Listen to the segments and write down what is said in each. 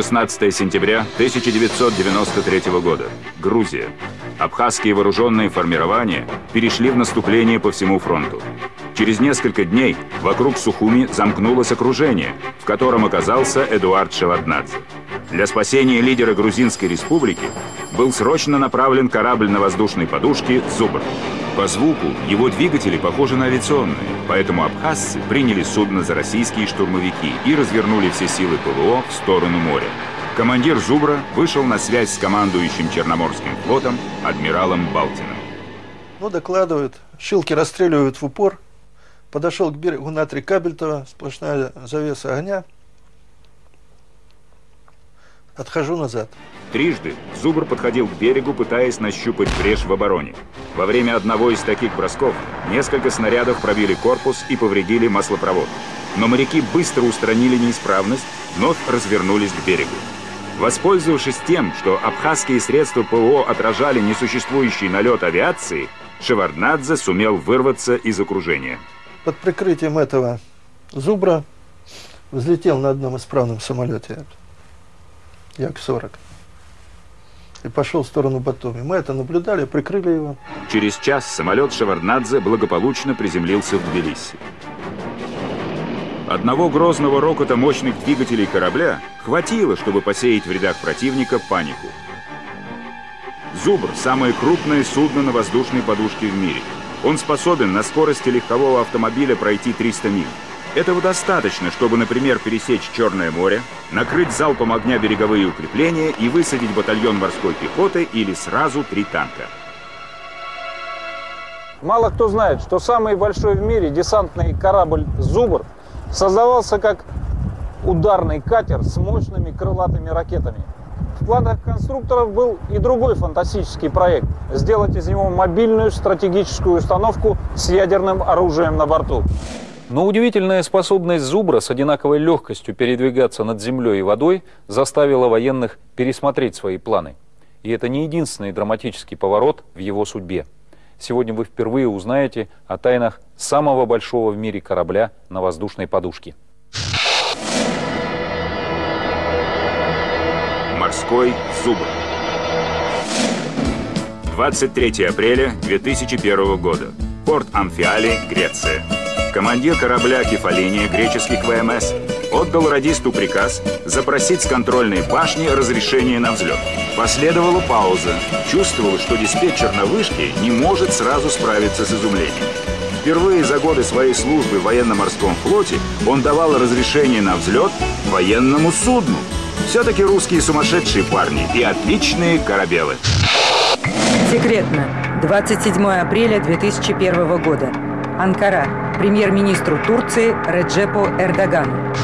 16 сентября 1993 года. Грузия. Абхазские вооруженные формирования перешли в наступление по всему фронту. Через несколько дней вокруг Сухуми замкнулось окружение, в котором оказался Эдуард Шеварднадзе. Для спасения лидера Грузинской республики был срочно направлен корабль на воздушной подушке «Зубр». По звуку его двигатели похожи на авиационные, поэтому абхазцы приняли судно за российские штурмовики и развернули все силы ПВО в сторону моря. Командир «Зубра» вышел на связь с командующим Черноморским флотом адмиралом Балтиным. Ну, докладывают, щелки расстреливают в упор. Подошел к берегу на три кабельтова, сплошная завеса огня. Отхожу назад. Трижды Зубр подходил к берегу, пытаясь нащупать брешь в обороне. Во время одного из таких бросков несколько снарядов пробили корпус и повредили маслопровод. Но моряки быстро устранили неисправность, вновь развернулись к берегу. Воспользовавшись тем, что абхазские средства ПВО отражали несуществующий налет авиации, Шеварднадзе сумел вырваться из окружения. Под прикрытием этого зубра взлетел на одном исправном самолете Як-40 и пошел в сторону Батуми. Мы это наблюдали, прикрыли его. Через час самолет Шеварднадзе благополучно приземлился в Тбилиси. Одного грозного рокота мощных двигателей корабля хватило, чтобы посеять в рядах противника панику. «Зубр» — самое крупное судно на воздушной подушке в мире. Он способен на скорости легкового автомобиля пройти 300 миль. Этого достаточно, чтобы, например, пересечь Черное море, накрыть залпом огня береговые укрепления и высадить батальон морской пехоты или сразу три танка. Мало кто знает, что самый большой в мире десантный корабль «Зубр» создавался как ударный катер с мощными крылатыми ракетами. В планах конструкторов был и другой фантастический проект – сделать из него мобильную стратегическую установку с ядерным оружием на борту. Но удивительная способность Зубра с одинаковой легкостью передвигаться над землей и водой заставила военных пересмотреть свои планы. И это не единственный драматический поворот в его судьбе. Сегодня вы впервые узнаете о тайнах самого большого в мире корабля на воздушной подушке. Морской зубр. 23 апреля 2001 года. Порт Амфиали, Греция. Командир корабля «Кефалиния» греческих ВМС отдал радисту приказ запросить с контрольной башни разрешение на взлет. Последовала пауза. Чувствовал, что диспетчер на вышке не может сразу справиться с изумлением. Впервые за годы своей службы в военно-морском флоте он давал разрешение на взлет военному судну. Все-таки русские сумасшедшие парни и отличные корабелы. Секретно. 27 апреля 2001 года. Анкара. Премьер-министру Турции Реджепу Эрдогану.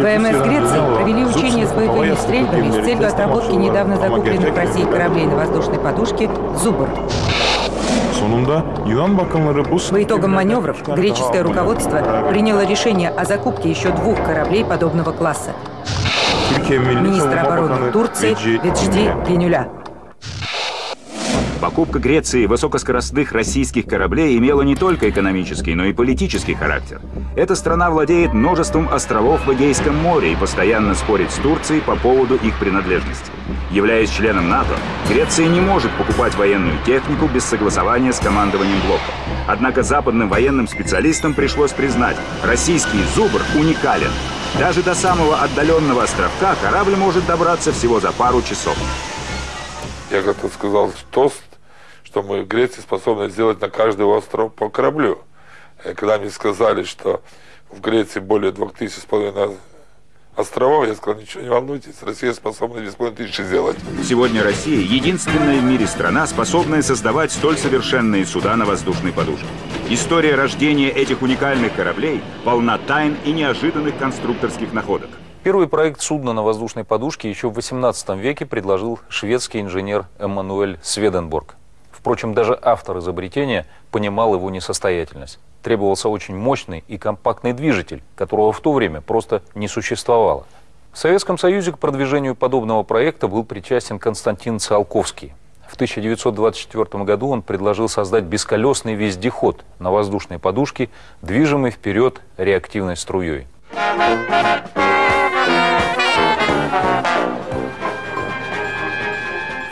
ВМС Греции провели учения с боевыми стрельбами с целью отработки недавно закупленных в России кораблей на воздушной подушке «Зубр». По итогам маневров греческое руководство приняло решение о закупке еще двух кораблей подобного класса. Министр обороны Турции Веджди Генюля. Покупка Греции высокоскоростных российских кораблей имела не только экономический, но и политический характер. Эта страна владеет множеством островов в Эгейском море и постоянно спорит с Турцией по поводу их принадлежности. Являясь членом НАТО, Греция не может покупать военную технику без согласования с командованием блока. Однако западным военным специалистам пришлось признать, российский «Зубр» уникален. Даже до самого отдаленного островка корабль может добраться всего за пару часов. Я как-то сказал тост что мы в Греции способны сделать на каждый остров по кораблю. И когда мне сказали, что в Греции более двух тысяч с половиной островов, я сказал, ничего не волнуйтесь, Россия способна половиной тысячи сделать. Сегодня Россия – единственная в мире страна, способная создавать столь совершенные суда на воздушной подушке. История рождения этих уникальных кораблей полна тайн и неожиданных конструкторских находок. Первый проект судна на воздушной подушке еще в 18 веке предложил шведский инженер Эммануэль Сведенборг. Впрочем, даже автор изобретения понимал его несостоятельность. Требовался очень мощный и компактный движитель, которого в то время просто не существовало. В Советском Союзе к продвижению подобного проекта был причастен Константин Циолковский. В 1924 году он предложил создать бесколесный вездеход на воздушной подушке, движимый вперед реактивной струей.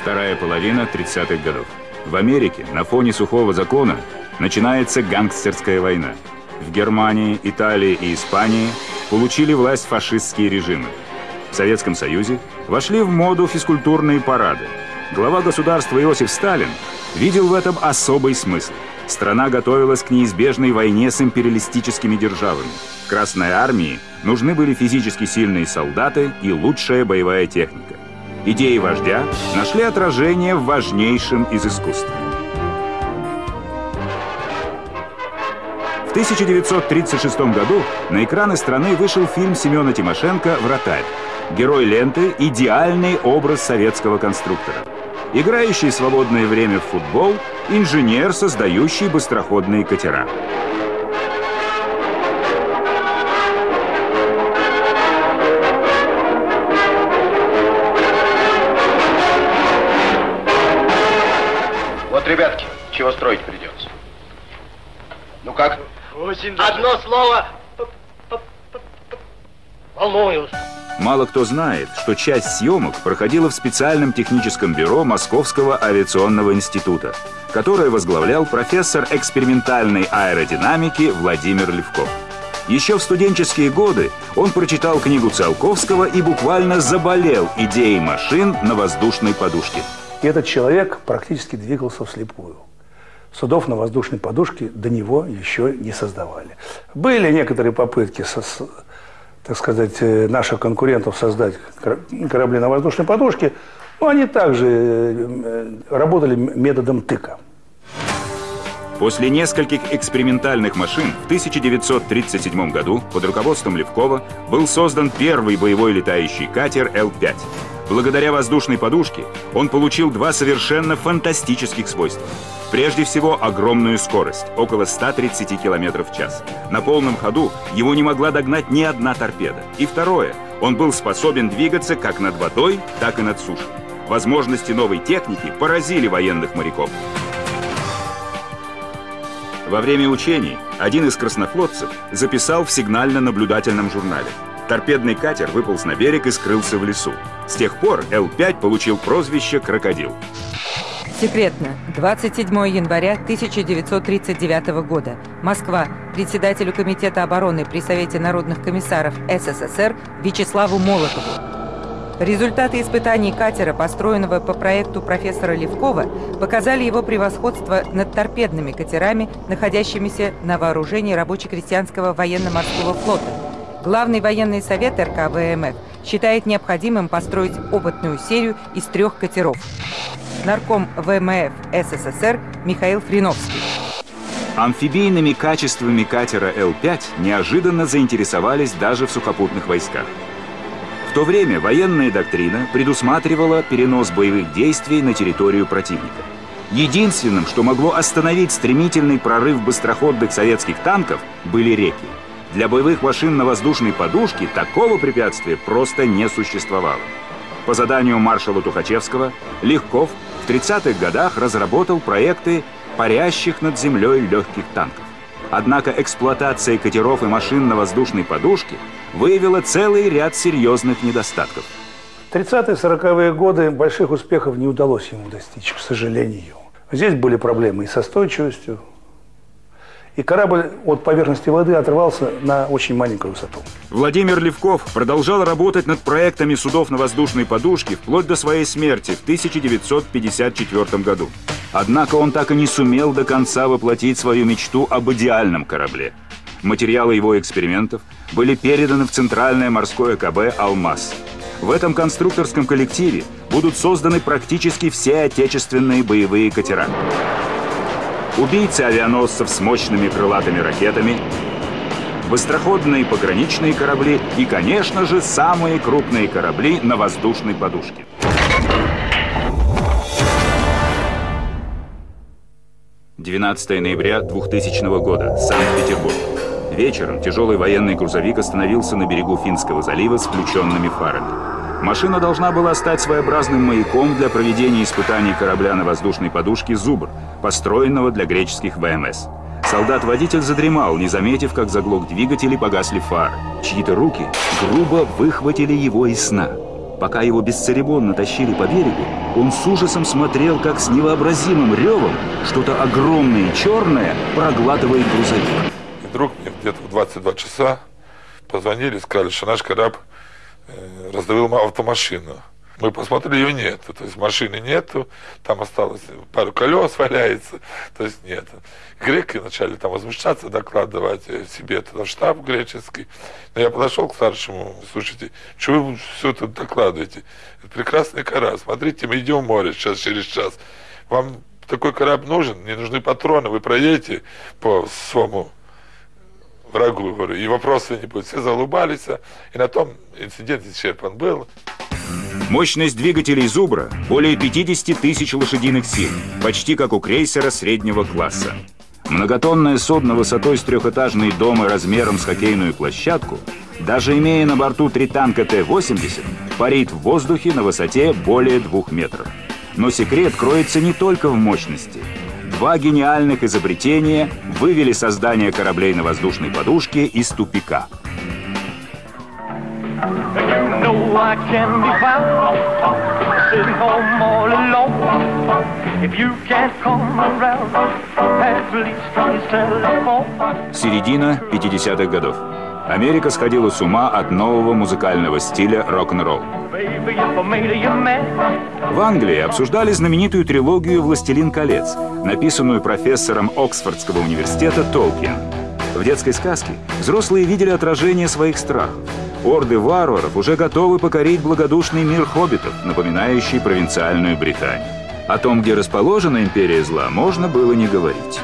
Вторая половина 30-х годов. В Америке на фоне сухого закона начинается гангстерская война. В Германии, Италии и Испании получили власть фашистские режимы. В Советском Союзе вошли в моду физкультурные парады. Глава государства Иосиф Сталин видел в этом особый смысл. Страна готовилась к неизбежной войне с империалистическими державами. Красной армии нужны были физически сильные солдаты и лучшая боевая техника. Идеи вождя нашли отражение в важнейшем из искусств. В 1936 году на экраны страны вышел фильм Семена Тимошенко «Вратарь». Герой ленты – идеальный образ советского конструктора. Играющий свободное время в футбол – инженер, создающий быстроходные катера. Чего строить придется. Ну как? Очень Одно слово. Волнуюсь. Мало кто знает, что часть съемок проходила в специальном техническом бюро Московского авиационного института, которое возглавлял профессор экспериментальной аэродинамики Владимир Левков. Еще в студенческие годы он прочитал книгу Циолковского и буквально заболел идеей машин на воздушной подушке. И этот человек практически двигался вслепую. Судов на воздушной подушке до него еще не создавали. Были некоторые попытки так сказать, э, наших конкурентов создать корабли на воздушной подушке, но они также э, работали методом тыка. После нескольких экспериментальных машин в 1937 году под руководством Левкова был создан первый боевой летающий катер Л-5. Благодаря воздушной подушке он получил два совершенно фантастических свойства. Прежде всего, огромную скорость, около 130 км в час. На полном ходу его не могла догнать ни одна торпеда. И второе, он был способен двигаться как над водой, так и над сушей. Возможности новой техники поразили военных моряков. Во время учений один из краснофлотцев записал в сигнально-наблюдательном журнале – Торпедный катер выполз на берег и скрылся в лесу. С тех пор Л-5 получил прозвище «Крокодил». Секретно. 27 января 1939 года. Москва. Председателю Комитета обороны при Совете народных комиссаров СССР Вячеславу Молотову. Результаты испытаний катера, построенного по проекту профессора Левкова, показали его превосходство над торпедными катерами, находящимися на вооружении рабоче-крестьянского военно-морского флота – Главный военный совет РК ВМФ считает необходимым построить опытную серию из трех катеров. Нарком ВМФ СССР Михаил Фриновский. Амфибийными качествами катера Л-5 неожиданно заинтересовались даже в сухопутных войсках. В то время военная доктрина предусматривала перенос боевых действий на территорию противника. Единственным, что могло остановить стремительный прорыв быстроходных советских танков, были реки. Для боевых машин на воздушной подушке такого препятствия просто не существовало. По заданию маршала Тухачевского Легков в 30-х годах разработал проекты парящих над землей легких танков. Однако эксплуатация катеров и машин на воздушной подушке выявила целый ряд серьезных недостатков. В 30-40-е годы больших успехов не удалось ему достичь, к сожалению. Здесь были проблемы и со стойчивостью, и корабль от поверхности воды отрывался на очень маленькую высоту. Владимир Левков продолжал работать над проектами судов на воздушной подушке вплоть до своей смерти в 1954 году. Однако он так и не сумел до конца воплотить свою мечту об идеальном корабле. Материалы его экспериментов были переданы в Центральное морское КБ «Алмаз». В этом конструкторском коллективе будут созданы практически все отечественные боевые катера убийцы авианосцев с мощными крылатыми ракетами, быстроходные пограничные корабли и, конечно же, самые крупные корабли на воздушной подушке. «12 ноября 2000 года. Санкт-Петербург. Вечером тяжелый военный грузовик остановился на берегу Финского залива с включенными фарами. Машина должна была стать своеобразным маяком для проведения испытаний корабля на воздушной подушке «Зубр», построенного для греческих ВМС. Солдат-водитель задремал, не заметив, как заглох двигатель и погасли фары. Чьи-то руки грубо выхватили его из сна. Пока его бесцеремонно тащили по берегу, он с ужасом смотрел, как с невообразимым ревом что-то огромное и черное проглатывает грузовик. И вдруг мне где-то в 22 часа позвонили, сказали, что наш корабль раздавил автомашину. Мы посмотрели, ее нет. То есть машины нету, там осталось пару колес валяется, то есть нет. Греки начали там возмущаться, докладывать себе туда штаб греческий. Но я подошел к старшему, слушайте, что вы все тут докладываете? Это прекрасный корабль, смотрите, мы идем в море сейчас, через час. Вам такой корабль нужен, не нужны патроны, вы проедете по своему врагу, говорю, и вопросов не будет. Все залыбались, и на том инцидент исчерпан был. Мощность двигателей «Зубра» более 50 тысяч лошадиных сил, почти как у крейсера среднего класса. Многотонное судно высотой с трехэтажный дом и размером с хоккейную площадку, даже имея на борту три танка Т-80, парит в воздухе на высоте более двух метров. Но секрет кроется не только в мощности. Два гениальных изобретения вывели создание кораблей на воздушной подушке из тупика. Середина 50-х годов. Америка сходила с ума от нового музыкального стиля рок-н-ролл. В Англии обсуждали знаменитую трилогию «Властелин колец», написанную профессором Оксфордского университета Толкин. В детской сказке взрослые видели отражение своих страхов. Орды варваров уже готовы покорить благодушный мир хоббитов, напоминающий провинциальную Британию. О том, где расположена империя зла, можно было не говорить.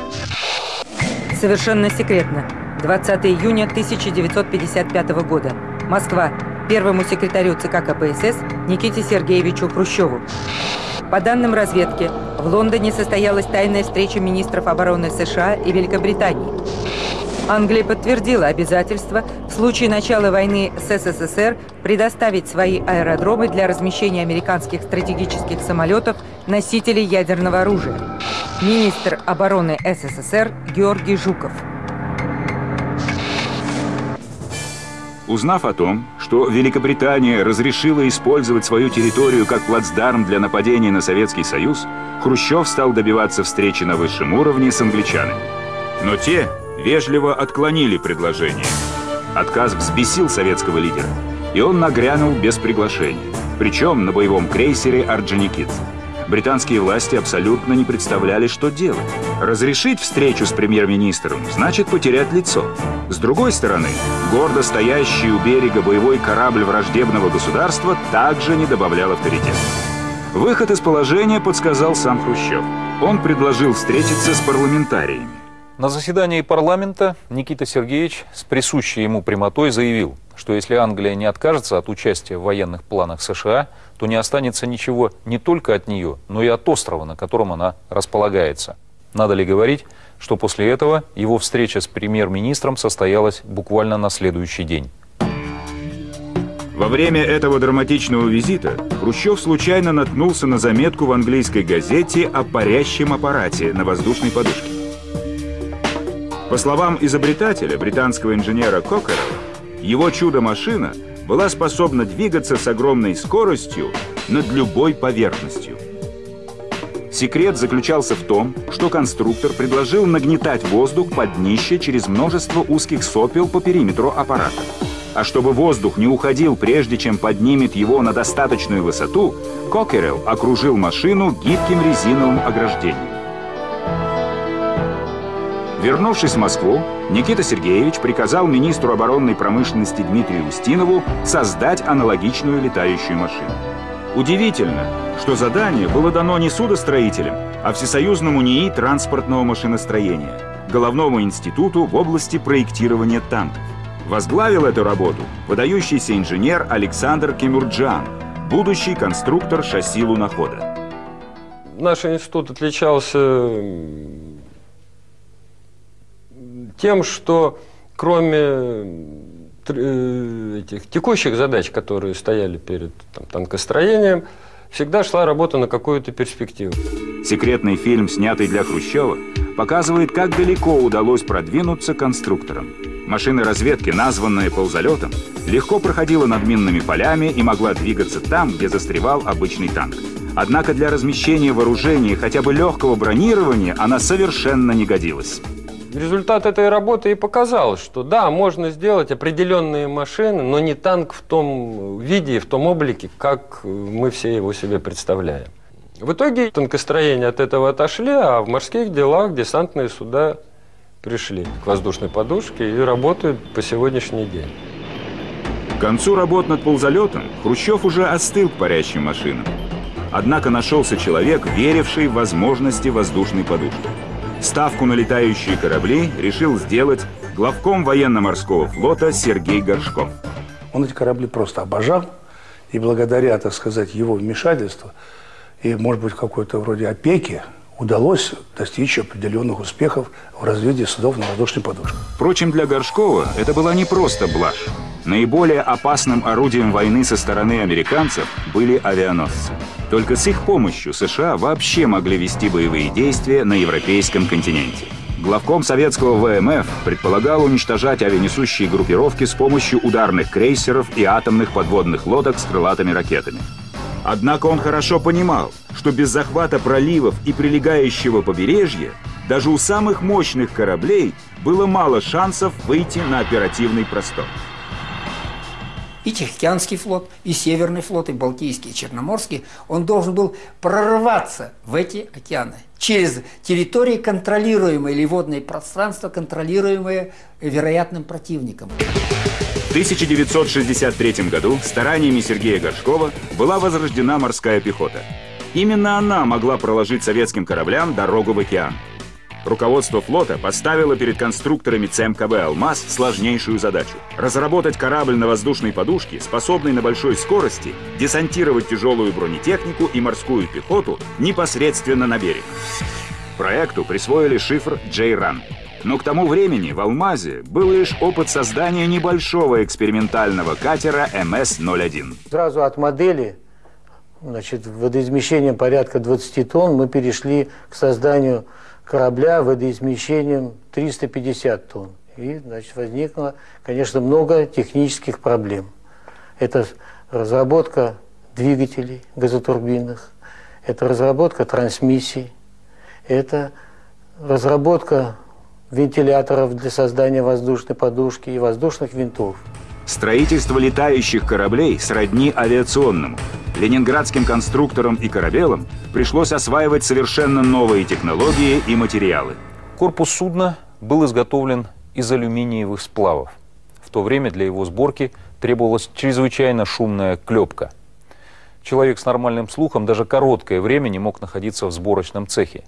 Совершенно секретно. 20 июня 1955 года. Москва. Первому секретарю ЦК КПСС Никите Сергеевичу Хрущеву. По данным разведки, в Лондоне состоялась тайная встреча министров обороны США и Великобритании. Англия подтвердила обязательство в случае начала войны с СССР предоставить свои аэродромы для размещения американских стратегических самолетов носителей ядерного оружия. Министр обороны СССР Георгий Жуков. Узнав о том, что Великобритания разрешила использовать свою территорию как плацдарм для нападения на Советский Союз, Хрущев стал добиваться встречи на высшем уровне с англичанами. Но те вежливо отклонили предложение. Отказ взбесил советского лидера, и он нагрянул без приглашения, причем на боевом крейсере «Орджоникидзе». Британские власти абсолютно не представляли, что делать. Разрешить встречу с премьер-министром значит потерять лицо. С другой стороны, гордо стоящий у берега боевой корабль враждебного государства также не добавлял авторитета. Выход из положения подсказал сам Хрущев. Он предложил встретиться с парламентариями. На заседании парламента Никита Сергеевич с присущей ему прямотой заявил, что если Англия не откажется от участия в военных планах США, то не останется ничего не только от нее, но и от острова, на котором она располагается. Надо ли говорить, что после этого его встреча с премьер-министром состоялась буквально на следующий день. Во время этого драматичного визита Хрущев случайно наткнулся на заметку в английской газете о парящем аппарате на воздушной подушке. По словам изобретателя, британского инженера Кокерова, его чудо-машина была способна двигаться с огромной скоростью над любой поверхностью. Секрет заключался в том, что конструктор предложил нагнетать воздух под днище через множество узких сопел по периметру аппарата. А чтобы воздух не уходил, прежде чем поднимет его на достаточную высоту, Кокерелл окружил машину гибким резиновым ограждением. Вернувшись в Москву, Никита Сергеевич приказал министру оборонной промышленности Дмитрию Устинову создать аналогичную летающую машину. Удивительно, что задание было дано не судостроителям, а Всесоюзному НИИ транспортного машиностроения, Головному институту в области проектирования танков. Возглавил эту работу выдающийся инженер Александр Кемурджан, будущий конструктор шасси лунохода. Наш институт отличался тем, что кроме э, этих текущих задач, которые стояли перед там, танкостроением, всегда шла работа на какую-то перспективу. Секретный фильм, снятый для Хрущева, показывает, как далеко удалось продвинуться конструкторам. Машина разведки, названная ползалетом, легко проходила над минными полями и могла двигаться там, где застревал обычный танк. Однако для размещения вооружения хотя бы легкого бронирования она совершенно не годилась. Результат этой работы и показал, что да, можно сделать определенные машины, но не танк в том виде, в том облике, как мы все его себе представляем. В итоге танкостроение от этого отошли, а в морских делах десантные суда пришли к воздушной подушке и работают по сегодняшний день. К концу работ над ползалетом Хрущев уже остыл к парящим машинам. Однако нашелся человек, веривший в возможности воздушной подушки. Ставку на летающие корабли решил сделать главком военно-морского флота Сергей Горшков. Он эти корабли просто обожал, и благодаря, так сказать, его вмешательству и, может быть, какой-то вроде опеки, удалось достичь определенных успехов в развитии судов на воздушной подушке. Впрочем, для Горшкова это была не просто блажь. Наиболее опасным орудием войны со стороны американцев были авианосцы. Только с их помощью США вообще могли вести боевые действия на европейском континенте. Главком советского ВМФ предполагал уничтожать авианесущие группировки с помощью ударных крейсеров и атомных подводных лодок с крылатыми ракетами. Однако он хорошо понимал, что без захвата проливов и прилегающего побережья даже у самых мощных кораблей было мало шансов выйти на оперативный простор и Тихоокеанский флот, и Северный флот, и Балтийский, и Черноморский, он должен был прорваться в эти океаны через территории, контролируемые, или водные пространства, контролируемые вероятным противником. В 1963 году стараниями Сергея Горшкова была возрождена морская пехота. Именно она могла проложить советским кораблям дорогу в океан. Руководство флота поставило перед конструкторами ЦМКБ «Алмаз» сложнейшую задачу – разработать корабль на воздушной подушке, способный на большой скорости десантировать тяжелую бронетехнику и морскую пехоту непосредственно на берег. Проекту присвоили шифр «Джейран». Но к тому времени в «Алмазе» был лишь опыт создания небольшого экспериментального катера МС-01. Сразу от модели значит, водоизмещением порядка 20 тонн мы перешли к созданию корабля водоизмещением 350 тонн. И, значит, возникло, конечно, много технических проблем. Это разработка двигателей газотурбинных, это разработка трансмиссий, это разработка вентиляторов для создания воздушной подушки и воздушных винтов. Строительство летающих кораблей сродни авиационному. Ленинградским конструкторам и корабелам пришлось осваивать совершенно новые технологии и материалы. Корпус судна был изготовлен из алюминиевых сплавов. В то время для его сборки требовалась чрезвычайно шумная клепка. Человек с нормальным слухом даже короткое время не мог находиться в сборочном цехе.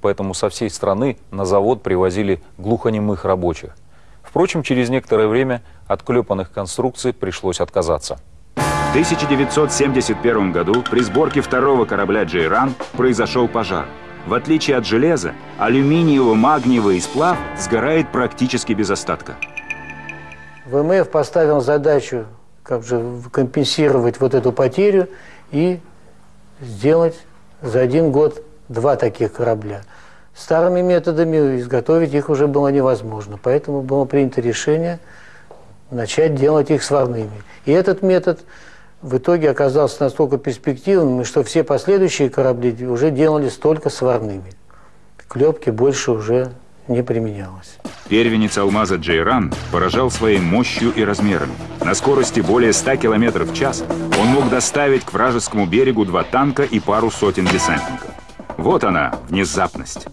Поэтому со всей страны на завод привозили глухонемых рабочих. Впрочем, через некоторое время от клепанных конструкций пришлось отказаться. В 1971 году при сборке второго корабля «Джейран» произошел пожар. В отличие от железа, алюминиево-магниевый сплав сгорает практически без остатка. ВМФ поставил задачу как же компенсировать вот эту потерю и сделать за один год два таких корабля. Старыми методами изготовить их уже было невозможно, поэтому было принято решение начать делать их сварными. И этот метод в итоге оказался настолько перспективным, что все последующие корабли уже делались только сварными. Клепки больше уже не применялось. Первенец алмаза Джейран поражал своей мощью и размерами. На скорости более 100 км в час он мог доставить к вражескому берегу два танка и пару сотен десантников. Вот она, внезапность.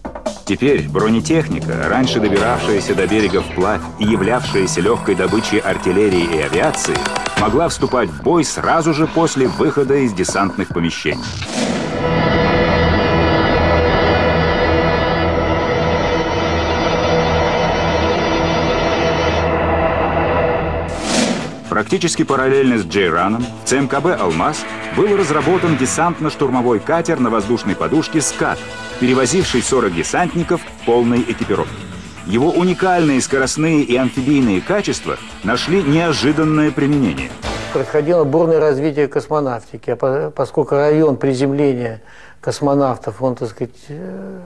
Теперь бронетехника, раньше добиравшаяся до берега вплавь и являвшаяся легкой добычей артиллерии и авиации, могла вступать в бой сразу же после выхода из десантных помещений. Практически параллельно с Джейраном в ЦМКБ «Алмаз» был разработан десантно-штурмовой катер на воздушной подушке «Скат», перевозивший 40 десантников полной экипировке. Его уникальные скоростные и амфибийные качества нашли неожиданное применение. Происходило бурное развитие космонавтики, а поскольку район приземления космонавтов, он, так сказать, э,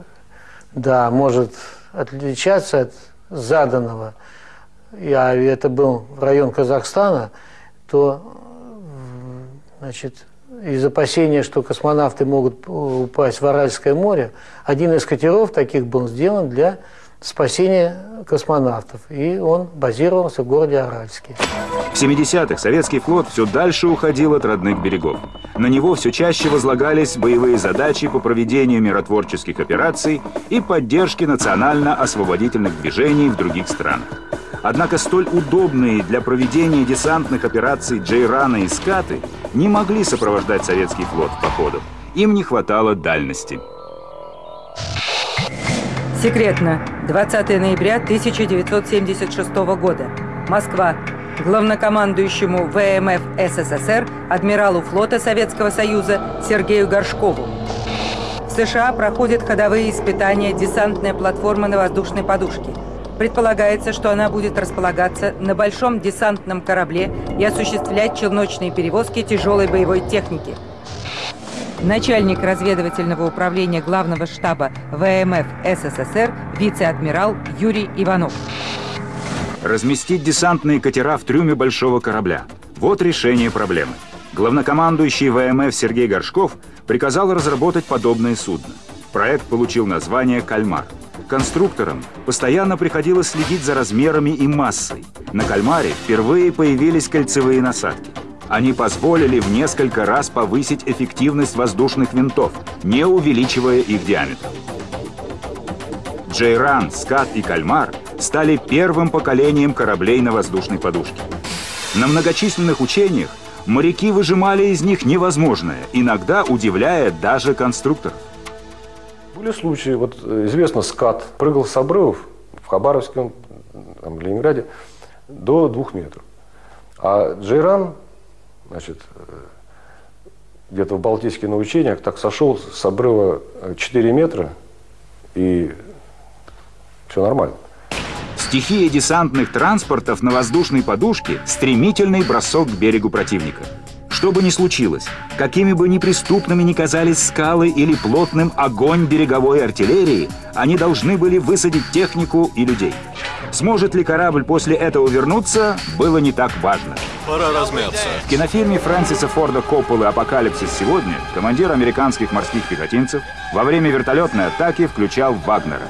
да, может отличаться от заданного, а это был район Казахстана, то значит, из опасения, что космонавты могут упасть в Аральское море, один из катеров таких был сделан для спасения космонавтов, и он базировался в городе Аральске. В 70-х советский флот все дальше уходил от родных берегов. На него все чаще возлагались боевые задачи по проведению миротворческих операций и поддержке национально-освободительных движений в других странах. Однако столь удобные для проведения десантных операций Джейрана и Скаты не могли сопровождать советский флот в походах. Им не хватало дальности. Секретно. 20 ноября 1976 года. Москва. Главнокомандующему ВМФ СССР, адмиралу флота Советского Союза Сергею Горшкову. В США проходят ходовые испытания десантная платформа на воздушной подушке. Предполагается, что она будет располагаться на большом десантном корабле и осуществлять челночные перевозки тяжелой боевой техники. Начальник разведывательного управления главного штаба ВМФ СССР вице-адмирал Юрий Иванов. Разместить десантные катера в трюме большого корабля. Вот решение проблемы. Главнокомандующий ВМФ Сергей Горшков приказал разработать подобное судно. Проект получил название «Кальмар». Конструкторам постоянно приходилось следить за размерами и массой. На «Кальмаре» впервые появились кольцевые насадки. Они позволили в несколько раз повысить эффективность воздушных винтов, не увеличивая их диаметр. Джейран, Скат и Кальмар стали первым поколением кораблей на воздушной подушке. На многочисленных учениях моряки выжимали из них невозможное, иногда удивляя даже конструкторов. Были случаи, вот э, известно, скат прыгал с обрывов в Хабаровске, там, в Ленинграде, до двух метров. А Джейран, значит, э, где-то в Балтийских на учениях так сошел с обрыва 4 метра, и все нормально. Стихия десантных транспортов на воздушной подушке – стремительный бросок к берегу противника – что бы ни случилось, какими бы неприступными ни казались скалы или плотным огонь береговой артиллерии, они должны были высадить технику и людей. Сможет ли корабль после этого вернуться, было не так важно. Пора размяться. В кинофильме Фрэнсиса Форда Копполы «Апокалипсис сегодня» командир американских морских пехотинцев во время вертолетной атаки включал Вагнера.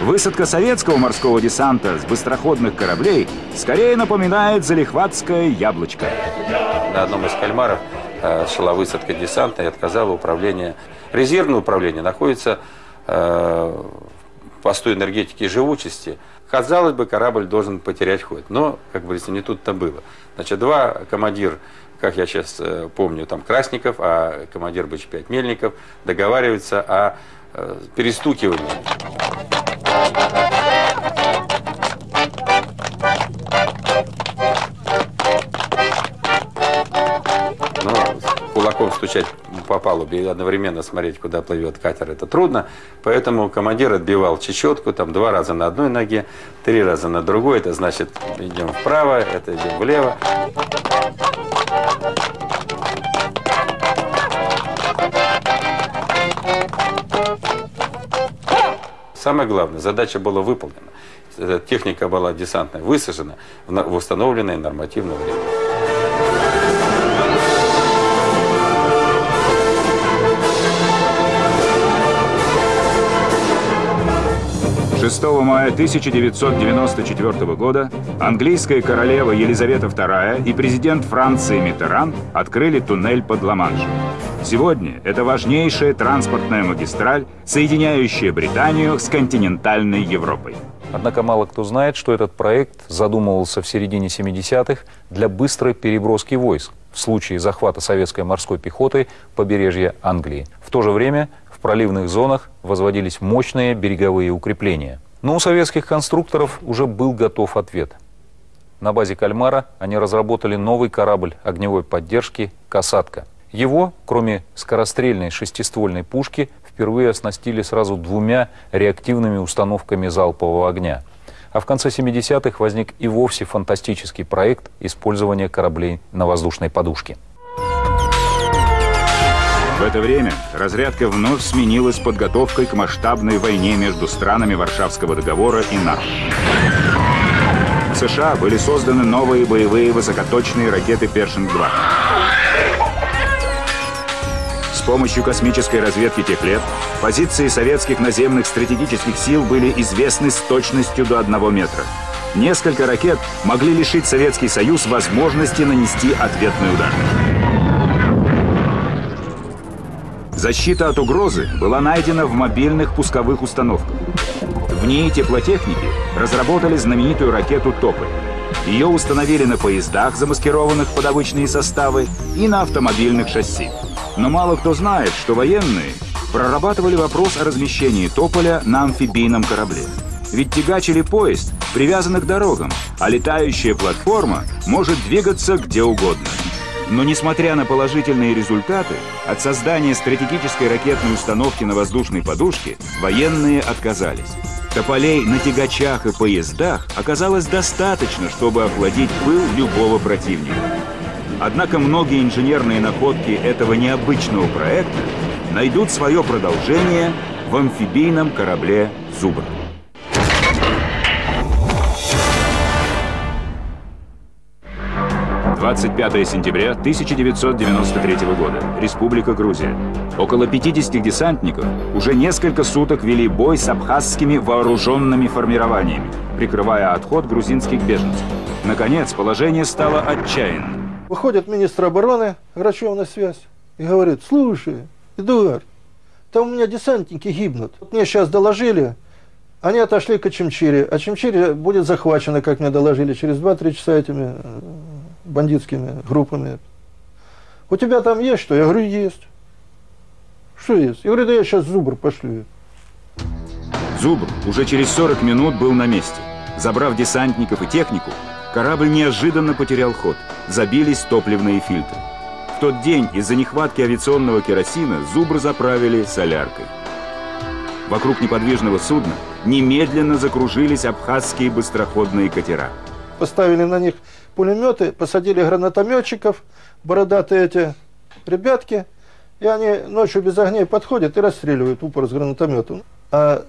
Высадка советского морского десанта с быстроходных кораблей скорее напоминает залихватское яблочко. На одном из кальмаров э, шла высадка десанта и отказало управление. Резервное управление находится э, в посту энергетики и живучести. Казалось бы, корабль должен потерять ход, но, как говорится, не тут-то было. Значит, два командир как я сейчас э, помню, там Красников, а командир БЧ-5 Мельников договариваются о э, перестукивании. Но кулаком стучать по палубе и одновременно смотреть, куда плывет катер, это трудно. Поэтому командир отбивал чечетку, там два раза на одной ноге, три раза на другой. Это значит, идем вправо, это идем влево. Самое главное, задача была выполнена. Техника была десантная высажена в установленное нормативное время. 6 мая 1994 года английская королева Елизавета II и президент Франции Миттеран открыли туннель под Ла-Маншем. Сегодня это важнейшая транспортная магистраль, соединяющая Британию с континентальной Европой. Однако мало кто знает, что этот проект задумывался в середине 70-х для быстрой переброски войск в случае захвата советской морской пехоты побережья Англии. В то же время в проливных зонах возводились мощные береговые укрепления. Но у советских конструкторов уже был готов ответ. На базе «Кальмара» они разработали новый корабль огневой поддержки «Касатка». Его, кроме скорострельной шестиствольной пушки, впервые оснастили сразу двумя реактивными установками залпового огня. А в конце 70-х возник и вовсе фантастический проект использования кораблей на воздушной подушке. В это время разрядка вновь сменилась подготовкой к масштабной войне между странами Варшавского договора и НАТО. В США были созданы новые боевые высокоточные ракеты «Першинг-2». Помощью космической разведки тех лет позиции советских наземных стратегических сил были известны с точностью до одного метра. Несколько ракет могли лишить Советский Союз возможности нанести ответный удар. Защита от угрозы была найдена в мобильных пусковых установках. В ней теплотехники разработали знаменитую ракету «Тополь». Ее установили на поездах, замаскированных под обычные составы, и на автомобильных шасси. Но мало кто знает, что военные прорабатывали вопрос о размещении «Тополя» на амфибийном корабле. Ведь тягач или поезд привязаны к дорогам, а летающая платформа может двигаться где угодно. Но несмотря на положительные результаты, от создания стратегической ракетной установки на воздушной подушке военные отказались. Тополей на тягачах и поездах оказалось достаточно, чтобы охладить пыл любого противника. Однако многие инженерные находки этого необычного проекта найдут свое продолжение в амфибийном корабле «Зубр». 25 сентября 1993 года. Республика Грузия. Около 50 десантников уже несколько суток вели бой с абхазскими вооруженными формированиями, прикрывая отход грузинских беженцев. Наконец, положение стало отчаянным. Выходит министр обороны, Грачев на связь, и говорит, слушай, Эдуард, там у меня десантники гибнут. Вот мне сейчас доложили, они отошли к Чемчире, а Чемчире будет захвачено, как мне доложили, через 2-3 часа этими э, бандитскими группами. У тебя там есть что? Я говорю, есть. Что есть? Я говорю, да я сейчас Зубр пошлю. Зубр уже через 40 минут был на месте. Забрав десантников и технику, корабль неожиданно потерял ход. Забились топливные фильтры. В тот день из-за нехватки авиационного керосина Зубр заправили соляркой. Вокруг неподвижного судна немедленно закружились абхазские быстроходные катера. Поставили на них пулеметы, посадили гранатометчиков, бородатые эти ребятки, и они ночью без огней подходят и расстреливают упор с гранатометом. А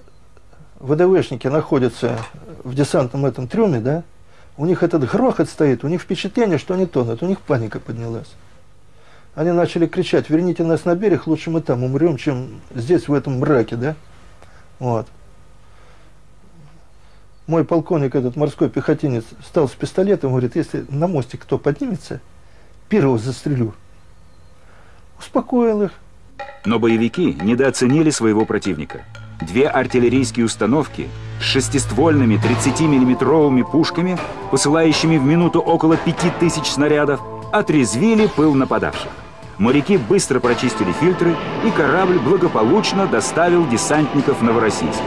ВДВшники находятся в десантном этом трюме, да, у них этот грохот стоит, у них впечатление, что они тонут, у них паника поднялась. Они начали кричать, верните нас на берег, лучше мы там умрем, чем здесь, в этом мраке, да. Вот мой полковник, этот морской пехотинец, стал с пистолетом, говорит, если на мостик кто поднимется, первого застрелю. Успокоил их. Но боевики недооценили своего противника. Две артиллерийские установки с шестиствольными 30-миллиметровыми пушками, посылающими в минуту около 5000 снарядов, отрезвили пыл нападавших. Моряки быстро прочистили фильтры, и корабль благополучно доставил десантников в Новороссийск.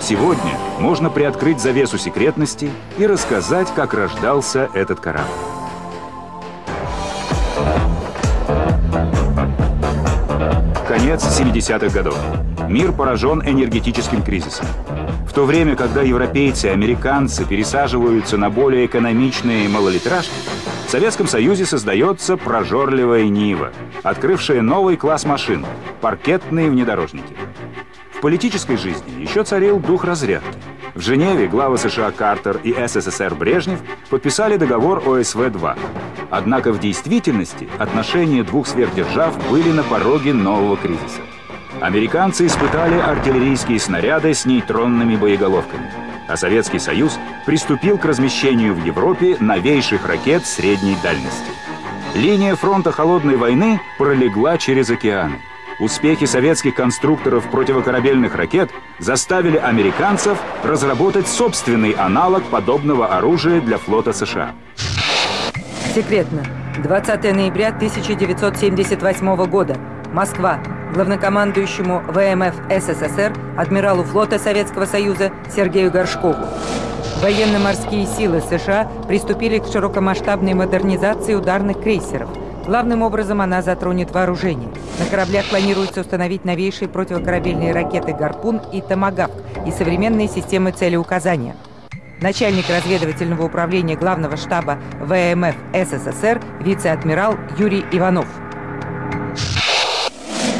Сегодня можно приоткрыть завесу секретности и рассказать, как рождался этот корабль. Конец 70-х годов. Мир поражен энергетическим кризисом. В то время, когда европейцы и американцы пересаживаются на более экономичные малолитражки, в Советском Союзе создается прожорливая Нива, открывшая новый класс машин – паркетные внедорожники. В политической жизни еще царил дух разрядки. В Женеве главы США Картер и СССР Брежнев подписали договор ОСВ-2. Однако в действительности отношения двух сверхдержав были на пороге нового кризиса. Американцы испытали артиллерийские снаряды с нейтронными боеголовками, а Советский Союз приступил к размещению в Европе новейших ракет средней дальности. Линия фронта Холодной войны пролегла через океаны. Успехи советских конструкторов противокорабельных ракет заставили американцев разработать собственный аналог подобного оружия для флота США. Секретно. 20 ноября 1978 года. Москва. Главнокомандующему ВМФ СССР, адмиралу флота Советского Союза Сергею Горшкову. Военно-морские силы США приступили к широкомасштабной модернизации ударных крейсеров – Главным образом она затронет вооружение. На кораблях планируется установить новейшие противокорабельные ракеты «Гарпун» и «Томагавк» и современные системы целеуказания. Начальник разведывательного управления главного штаба ВМФ СССР вице-адмирал Юрий Иванов.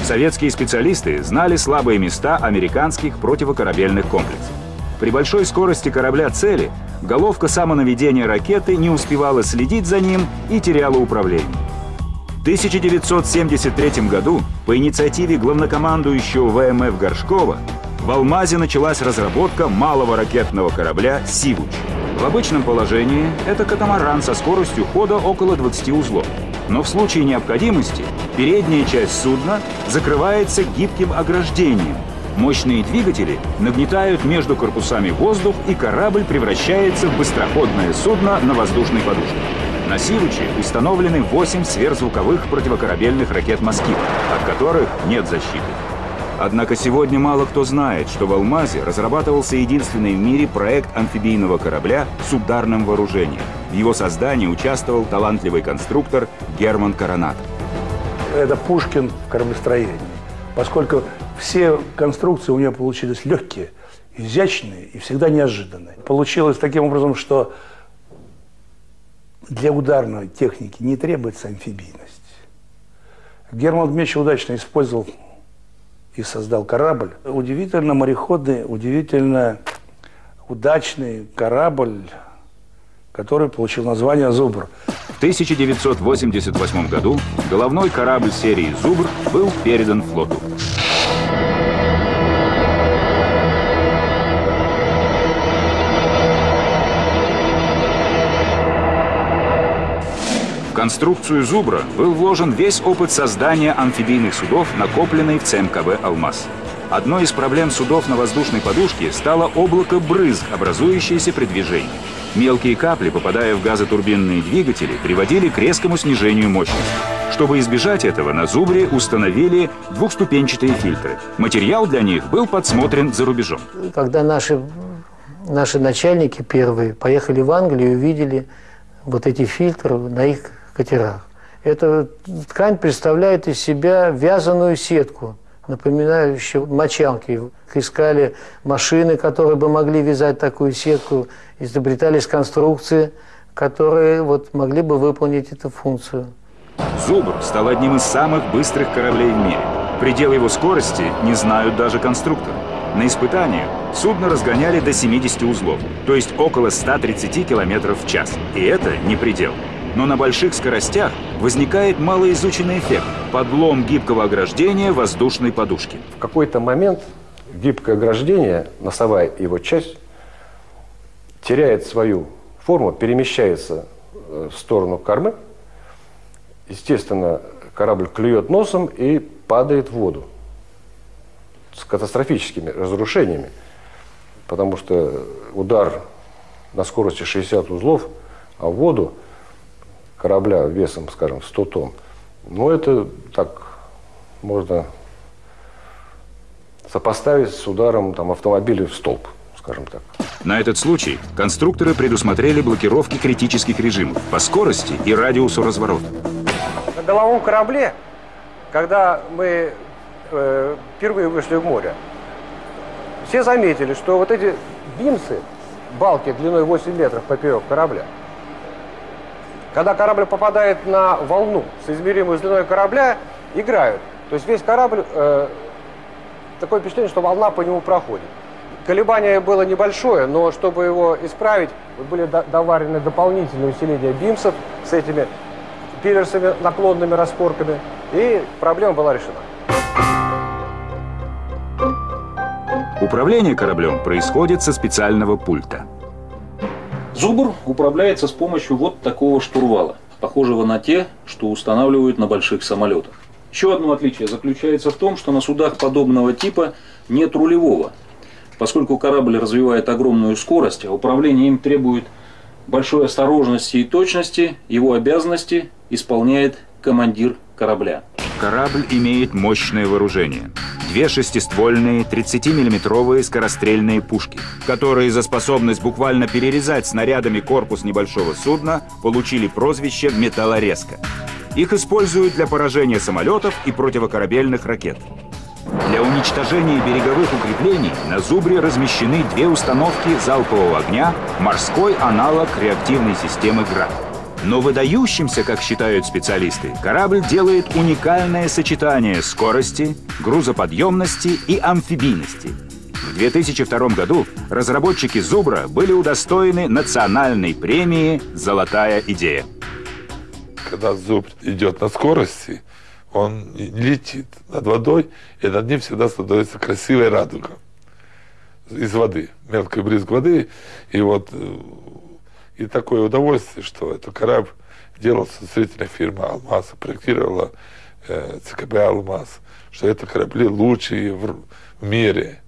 Советские специалисты знали слабые места американских противокорабельных комплексов. При большой скорости корабля цели головка самонаведения ракеты не успевала следить за ним и теряла управление. В 1973 году по инициативе главнокомандующего ВМФ Горшкова в Алмазе началась разработка малого ракетного корабля «Сивуч». В обычном положении это катамаран со скоростью хода около 20 узлов. Но в случае необходимости передняя часть судна закрывается гибким ограждением. Мощные двигатели нагнетают между корпусами воздух, и корабль превращается в быстроходное судно на воздушной подушке. На «Сивуче» установлены 8 сверхзвуковых противокорабельных ракет «Москит», от которых нет защиты. Однако сегодня мало кто знает, что в Алмазе разрабатывался единственный в мире проект амфибийного корабля с ударным вооружением. В его создании участвовал талантливый конструктор Герман Коронат. Это Пушкин в кораблестроении, поскольку все конструкции у него получились легкие, изящные и всегда неожиданные. Получилось таким образом, что для ударной техники не требуется амфибийность. Герман Дмитриевич удачно использовал и создал корабль. Удивительно мореходный, удивительно удачный корабль, который получил название «Зубр». В 1988 году головной корабль серии «Зубр» был передан флоту. Конструкцию «Зубра» был вложен весь опыт создания амфибийных судов, накопленный в ЦМКБ «Алмаз». Одной из проблем судов на воздушной подушке стало облако брызг, образующееся при движении. Мелкие капли, попадая в газотурбинные двигатели, приводили к резкому снижению мощности. Чтобы избежать этого, на «Зубре» установили двухступенчатые фильтры. Материал для них был подсмотрен за рубежом. Когда наши, наши начальники первые поехали в Англию и увидели вот эти фильтры на их катерах. Эта ткань представляет из себя вязаную сетку, напоминающую мочалки. Искали машины, которые бы могли вязать такую сетку, изобретались конструкции, которые вот могли бы выполнить эту функцию. «Зубр» стал одним из самых быстрых кораблей в мире. Предел его скорости не знают даже конструкторы. На испытаниях судно разгоняли до 70 узлов, то есть около 130 км в час. И это не предел но на больших скоростях возникает малоизученный эффект – подлом гибкого ограждения воздушной подушки. В какой-то момент гибкое ограждение, носовая его часть, теряет свою форму, перемещается э, в сторону кормы. Естественно, корабль клюет носом и падает в воду с катастрофическими разрушениями, потому что удар на скорости 60 узлов, а в воду – корабля весом, скажем, 100 тонн, ну, это так можно сопоставить с ударом там, автомобиля в столб, скажем так. На этот случай конструкторы предусмотрели блокировки критических режимов по скорости и радиусу разворота. На головом корабле, когда мы э, впервые вышли в море, все заметили, что вот эти бимсы, балки длиной 8 метров поперек корабля, когда корабль попадает на волну с измеримой длиной корабля, играют. То есть весь корабль, э, такое впечатление, что волна по нему проходит. Колебание было небольшое, но чтобы его исправить, были доварены дополнительные усиления бимсов с этими пилерсами, наклонными распорками, и проблема была решена. Управление кораблем происходит со специального пульта. Зубр управляется с помощью вот такого штурвала, похожего на те, что устанавливают на больших самолетах. Еще одно отличие заключается в том, что на судах подобного типа нет рулевого, поскольку корабль развивает огромную скорость, а управление им требует большой осторожности и точности, его обязанности исполняет командир корабля. Корабль имеет мощное вооружение. Две шестиствольные 30-миллиметровые скорострельные пушки, которые за способность буквально перерезать снарядами корпус небольшого судна получили прозвище «металлорезка». Их используют для поражения самолетов и противокорабельных ракет. Для уничтожения береговых укреплений на «Зубре» размещены две установки залпового огня, морской аналог реактивной системы «Град». Но выдающимся, как считают специалисты, корабль делает уникальное сочетание скорости, грузоподъемности и амфибийности. В 2002 году разработчики «Зубра» были удостоены национальной премии «Золотая идея». Когда зубр идет на скорости, он летит над водой, и над ним всегда становится красивая радуга из воды, мелкий брызг воды. И вот э, и такое удовольствие, что этот корабль делался строительная фирма «Алмаз», проектировала э, ЦКБ «Алмаз», что это корабли лучшие в, в мире.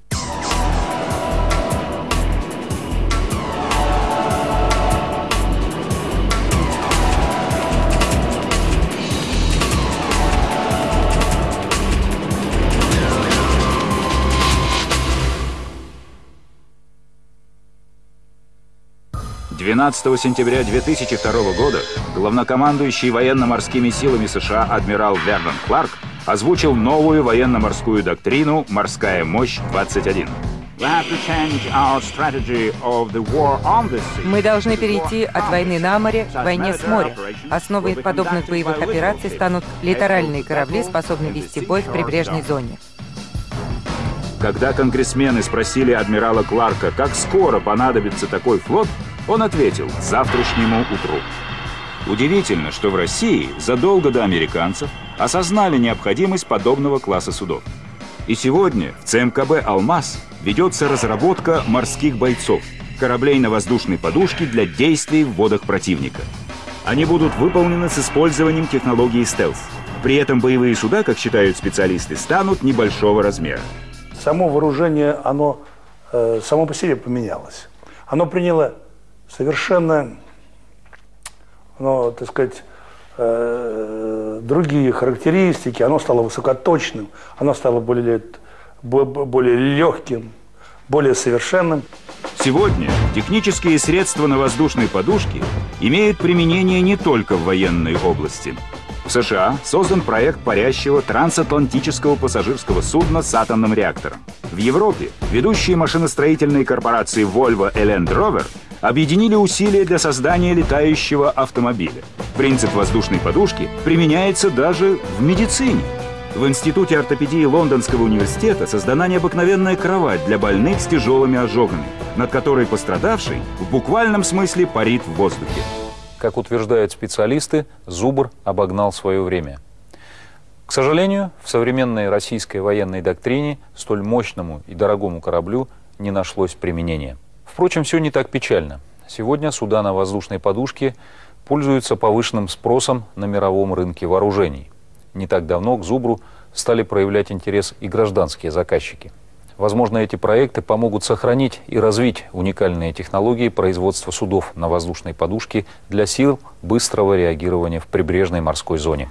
12 сентября 2002 года главнокомандующий военно-морскими силами США адмирал Вернон Кларк озвучил новую военно-морскую доктрину «Морская мощь-21». Мы должны перейти от войны на море к войне с моря. Основой подобных боевых операций станут литеральные корабли, способные вести бой в прибрежной зоне. Когда конгрессмены спросили адмирала Кларка, как скоро понадобится такой флот, он ответил – завтрашнему утру. Удивительно, что в России задолго до американцев осознали необходимость подобного класса судов. И сегодня в ЦМКБ «Алмаз» ведется разработка морских бойцов, кораблей на воздушной подушке для действий в водах противника. Они будут выполнены с использованием технологии стелс. При этом боевые суда, как считают специалисты, станут небольшого размера. Само вооружение, оно э, само по себе поменялось. Оно приняло совершенно, ну, так сказать, э, другие характеристики, оно стало высокоточным, оно стало более, более легким, более совершенным. Сегодня технические средства на воздушной подушке имеют применение не только в военной области. В США создан проект парящего трансатлантического пассажирского судна с атомным реактором. В Европе ведущие машиностроительные корпорации Volvo и Land Rover объединили усилия для создания летающего автомобиля. Принцип воздушной подушки применяется даже в медицине. В Институте ортопедии Лондонского университета создана необыкновенная кровать для больных с тяжелыми ожогами, над которой пострадавший в буквальном смысле парит в воздухе. Как утверждают специалисты, Зубр обогнал свое время. К сожалению, в современной российской военной доктрине столь мощному и дорогому кораблю не нашлось применения. Впрочем, все не так печально. Сегодня суда на воздушной подушке пользуются повышенным спросом на мировом рынке вооружений. Не так давно к «Зубру» стали проявлять интерес и гражданские заказчики. Возможно, эти проекты помогут сохранить и развить уникальные технологии производства судов на воздушной подушке для сил быстрого реагирования в прибрежной морской зоне.